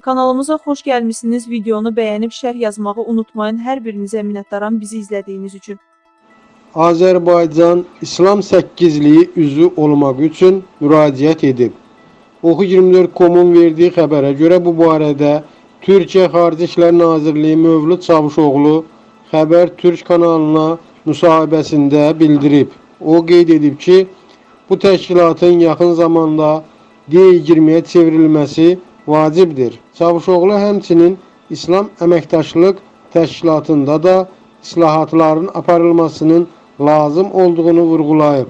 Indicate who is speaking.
Speaker 1: Kanalımıza xoş gəlmisiniz. Videonu bəyənib şərh yazmağı unutmayın. Hər birinizə minnətdaram bizi izlədiyiniz üçün.
Speaker 2: Azərbaycan İslam Səkkizliyi üzvü olmaq üçün müraciət edib. Oxu24.com-un verdiyi xəbərə görə bu barədə Türkiyə Xarici İşlər Nazirliyi Mövlud Çavuşoğlu Xəbər Türk kanalına müsahibəsində bildirib. O qeyd edib ki, bu təşkilatın yaxın zamanda D20-yə çevrilməsi vacibdir. Çavuşoğlu həmçinin İslam Əməkdaşlıq Təşkilatında da islahatların aparılmasının lazım olduğunu vurğulayıb.